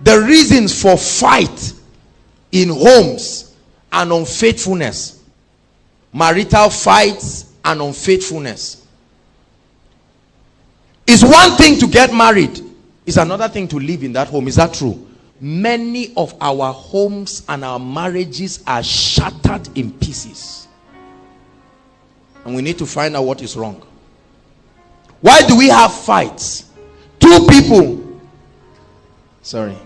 the reasons for fight in homes and unfaithfulness. Marital fights and unfaithfulness. It's one thing to get married it's another thing to live in that home. Is that true? Many of our homes and our marriages are shattered in pieces. And we need to find out what is wrong. Why do we have fights? Two people sorry.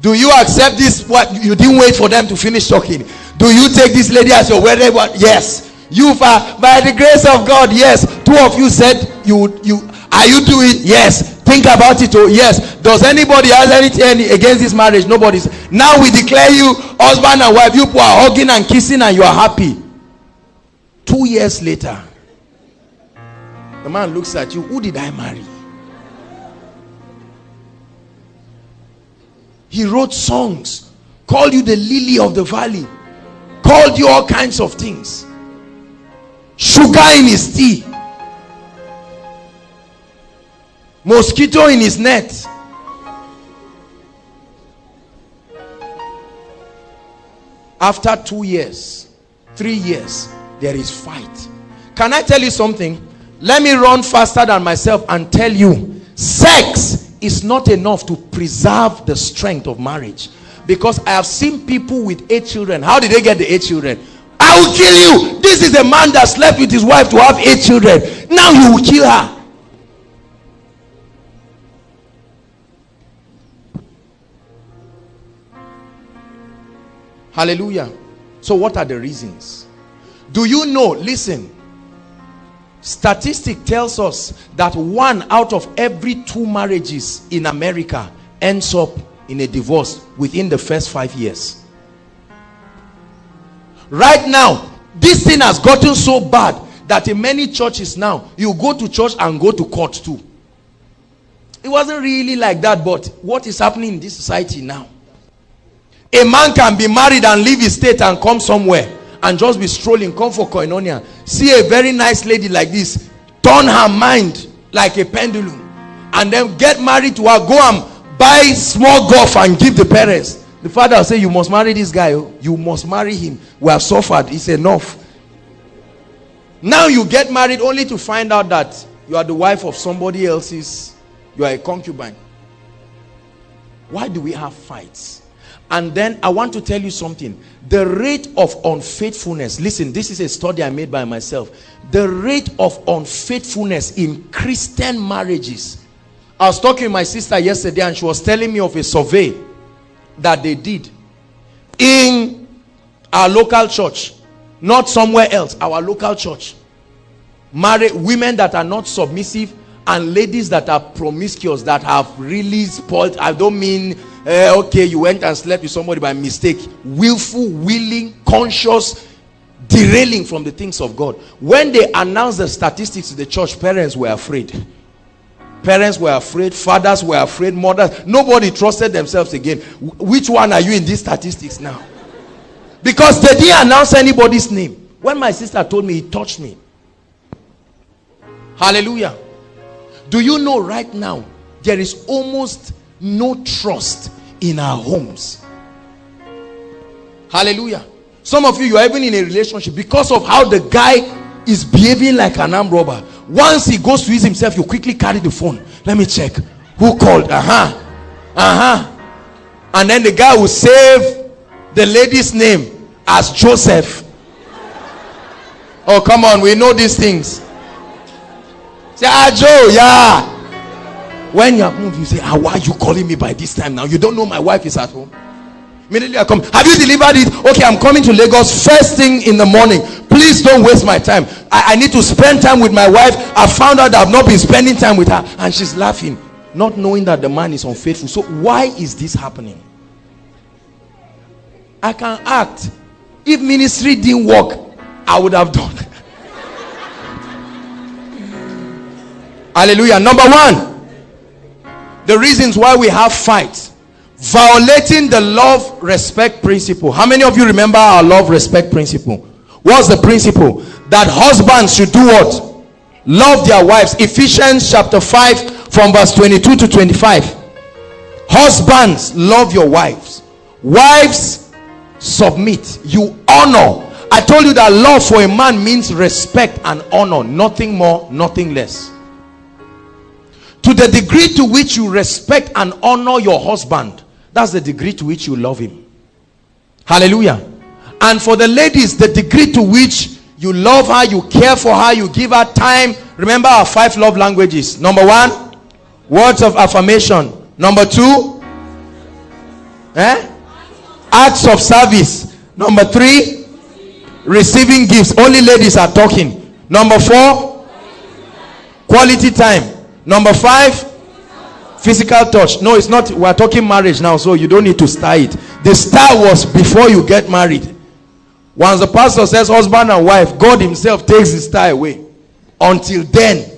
Do you accept this what you didn't wait for them to finish talking? Do you take this lady as your wedding yes. You uh, by the grace of god yes. Two of you said you you are you doing? Yes. Think about it oh yes. Does anybody has anything against this marriage? Nobody's now we declare you husband and wife. You are hugging and kissing and you are happy. Two years later the man looks at you who did i marry he wrote songs called you the lily of the valley called you all kinds of things. Sugar in his tea. Mosquito in his net. After two years three years there is fight. Can i tell you something? Let me run faster than myself and tell you sex is not enough to preserve the strength of marriage. Because i have seen people with eight children. How did they get the eight children? I will kill you. This is a man that slept with his wife to have eight children. Now you will kill her. Hallelujah. So what are the reasons? Do you know, listen, statistic tells us that one out of every two marriages in America ends up in a divorce within the first five years. Right now, this thing has gotten so bad that in many churches now, you go to church and go to court too. It wasn't really like that, but what is happening in this society now? A man can be married and leave his state and come somewhere and just be strolling, come for koinonia. See a very nice lady like this, turn her mind like a pendulum and then get married to her, go and buy small golf and give the parents. The father will say, you must marry this guy. Oh. You must marry him. We have suffered. It's enough. Now you get married only to find out that you are the wife of somebody else's, you are a concubine. Why do we have fights? And then I want to tell you something. The rate of unfaithfulness, listen, this is a study I made by myself. The rate of unfaithfulness in Christian marriages. I was talking to my sister yesterday and she was telling me of a survey that they did in our local church, not somewhere else, our local church. Married women that are not submissive and ladies that are promiscuous that have really spoiled. I don't mean uh, okay you went and slept with somebody by mistake. Willful willing conscious derailing from the things of god. When they announced the statistics to the church parents were afraid. Parents were afraid fathers were afraid mothers. Nobody trusted themselves again. Which one are you in these statistics now? Because they didn't announce anybody's name. When my sister told me it touched me. Hallelujah. Do you know right now there is almost no trust in our homes. Hallelujah. Some of you you are even in a relationship because of how the guy is behaving like an armed robber. Once he goes to use himself you quickly carry the phone. Let me check. Who called? Uh-huh. Uh-huh. And then the guy will save the lady's name as joseph. Oh come on. We know these things. Say ah joe yeah when you have moved, you say, ah, why are you calling me by this time now? You don't know my wife is at home. Immediately I come. Have you delivered it? Okay, I'm coming to Lagos first thing in the morning. Please don't waste my time. I, I need to spend time with my wife. I found out I've not been spending time with her. And she's laughing, not knowing that the man is unfaithful. So why is this happening? I can act. If ministry didn't work, I would have done. Hallelujah. Number one, the reasons why we have fights. Violating the love respect principle. How many of you remember our love respect principle? What's the principle? That husbands should do what? Love their wives. Ephesians chapter 5 from verse 22 to 25 husbands love your wives. Wives submit. You honor. I told you that love for a man means respect and honor. Nothing more nothing less to the degree to which you respect and honor your husband that's the degree to which you love him. Hallelujah. And for the ladies the degree to which you love her you care for her you give her time. Remember our five love languages. Number one words of affirmation. Number two eh? acts of service. Number three receiving gifts. Only ladies are talking. Number four quality time number five physical touch no it's not we're talking marriage now so you don't need to start it the star was before you get married once the pastor says husband and wife, God himself takes the star away. Until then,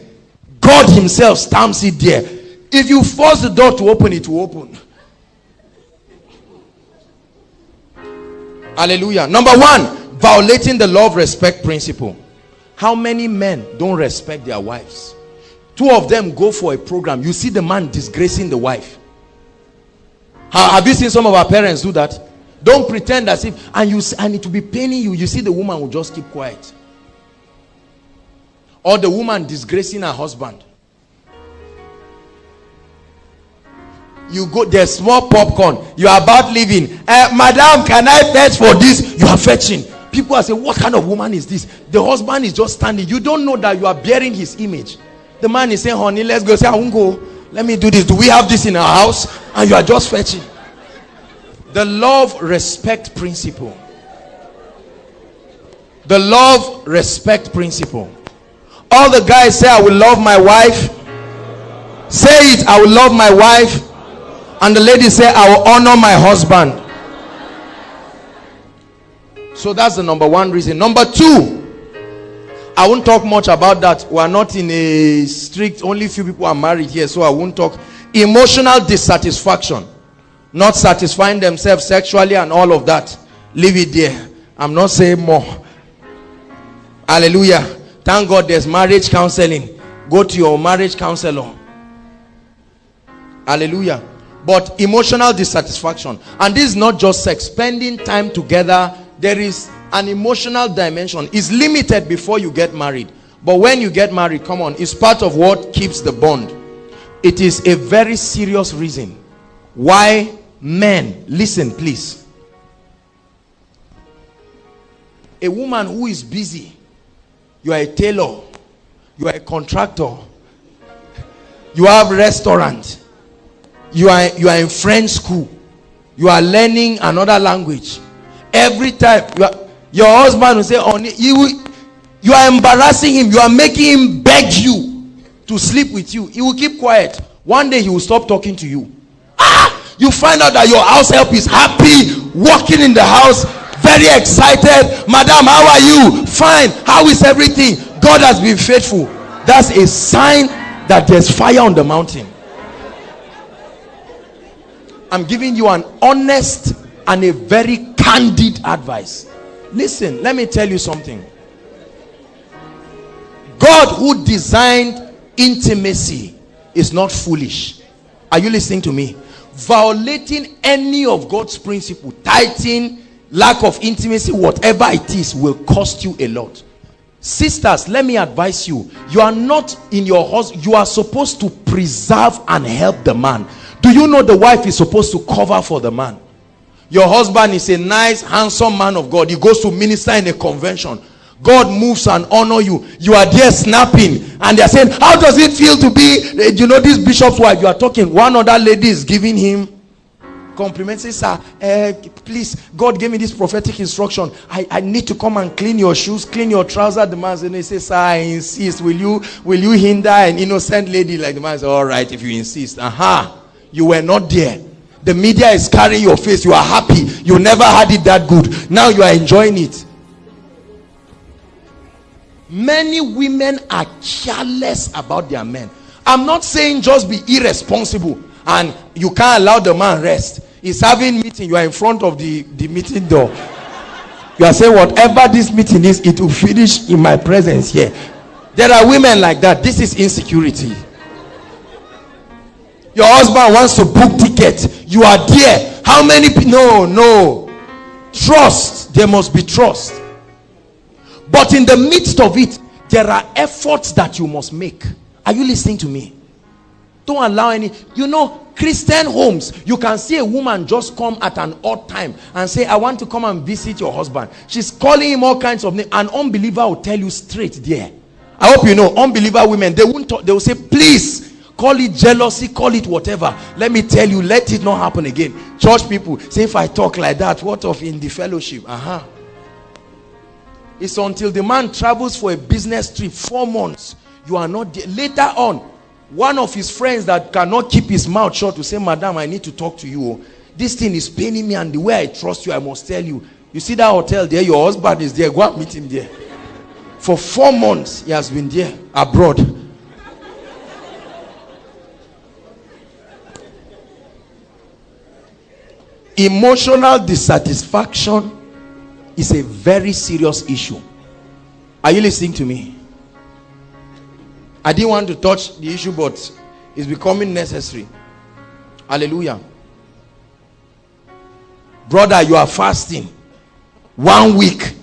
God himself stamps it there. If you force the door to open, it will open. Hallelujah. Number one, violating the love respect principle. How many men don't respect their wives? Two of them go for a program. You see the man disgracing the wife. Have you seen some of our parents do that? Don't pretend as if, and you see, and it will be paining you. You see, the woman will just keep quiet. Or the woman disgracing her husband. You go, there's small popcorn. You are about leaving. Uh, Madam, can I fetch for this? You are fetching. People are saying, What kind of woman is this? The husband is just standing. You don't know that you are bearing his image. The man is saying, Honey, let's go. Say, I won't go. Let me do this. Do we have this in our house? And you are just fetching. The love respect principle. The love respect principle. All the guys say, I will love my wife. Say it, I will love my wife. And the lady say, I will honor my husband. So that's the number one reason. Number two, I won't talk much about that. We are not in a strict, only few people are married here, so I won't talk. Emotional dissatisfaction not satisfying themselves sexually and all of that. Leave it there. I'm not saying more. Hallelujah. Thank god there's marriage counseling. Go to your marriage counselor. Hallelujah. But emotional dissatisfaction. And this is not just sex. Spending time together. There is an emotional dimension is limited before you get married but when you get married come on it's part of what keeps the bond it is a very serious reason why Men, listen please. A woman who is busy, you are a tailor, you are a contractor, you have restaurant, you are you are in French school, you are learning another language. Every time you are, your husband will say, "On you, you are embarrassing him. You are making him beg you to sleep with you. He will keep quiet. One day he will stop talking to you. Ah! you find out that your house help is happy walking in the house very excited madam how are you fine how is everything god has been faithful that's a sign that there's fire on the mountain i'm giving you an honest and a very candid advice listen let me tell you something god who designed intimacy is not foolish are you listening to me violating any of God's principle, tithing, lack of intimacy, whatever it is, will cost you a lot. Sisters, let me advise you. You are not in your house. You are supposed to preserve and help the man. Do you know the wife is supposed to cover for the man? Your husband is a nice, handsome man of God. He goes to minister in a convention. God moves and honor you. You are there snapping, and they're saying, How does it feel to be, eh, you know, this bishop's wife? You are talking. One other lady is giving him compliments. Says, Sir, uh, please, God gave me this prophetic instruction. I, I need to come and clean your shoes, clean your trousers. The man says, Sir, I insist. Will you will you hinder an innocent lady like the man says, All right, if you insist. Aha, uh-huh. you were not there. The media is carrying your face. You are happy. You never had it that good. Now you are enjoying it. Many women are careless about their men. I'm not saying just be irresponsible and you can't allow the man rest. He's having meeting. You are in front of the the meeting door. You are saying whatever this meeting is it will finish in my presence here. There are women like that. This is insecurity Your husband wants to book ticket. You are there. How many people? No, no. Trust. There must be trust. But in the midst of it, there are efforts that you must make. Are you listening to me? Don't allow any, you know, Christian homes, you can see a woman just come at an odd time and say, I want to come and visit your husband. She's calling him all kinds of names. An unbeliever will tell you straight there. I hope you know, unbeliever women, they won't talk, they will say, please, call it jealousy, call it whatever. Let me tell you, let it not happen again. Church people say, if I talk like that, what of in the fellowship? Uh-huh. It's until the man travels for a business trip, four months, you are not there. Later on, one of his friends that cannot keep his mouth shut to say, Madam, I need to talk to you. This thing is paining me, and the way I trust you, I must tell you. You see that hotel there, your husband is there. Go and meet him there. For four months, he has been there abroad. Emotional dissatisfaction is a very serious issue. Are you listening to me? I didn't want to touch the issue, but it's becoming necessary. Hallelujah. Brother, you are fasting. One week,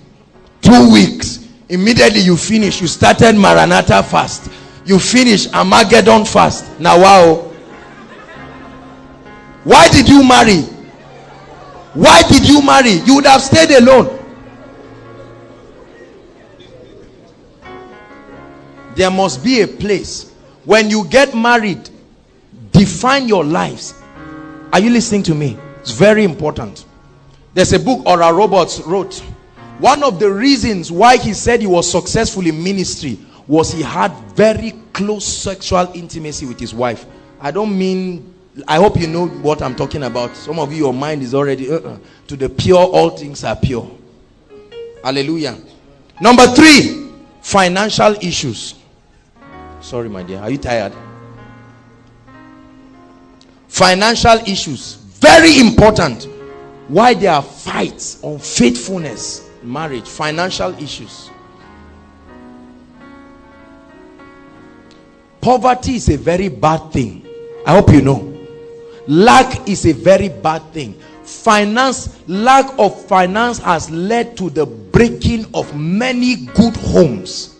two weeks. Immediately you finish. You started Maranatha fast. You finish Armageddon fast. Now, wow. Why did you marry? Why did you marry? You would have stayed alone. there must be a place. When you get married define your lives. Are you listening to me? It's very important. There's a book Oral Roberts wrote. One of the reasons why he said he was successful in ministry was he had very close sexual intimacy with his wife. I don't mean I hope you know what I'm talking about some of you your mind is already uh -uh. to the pure all things are pure hallelujah number three financial issues Sorry, my dear. Are you tired? Financial issues. Very important. Why there are fights on faithfulness, marriage, financial issues. Poverty is a very bad thing. I hope you know. Lack is a very bad thing. Finance, lack of finance has led to the breaking of many good homes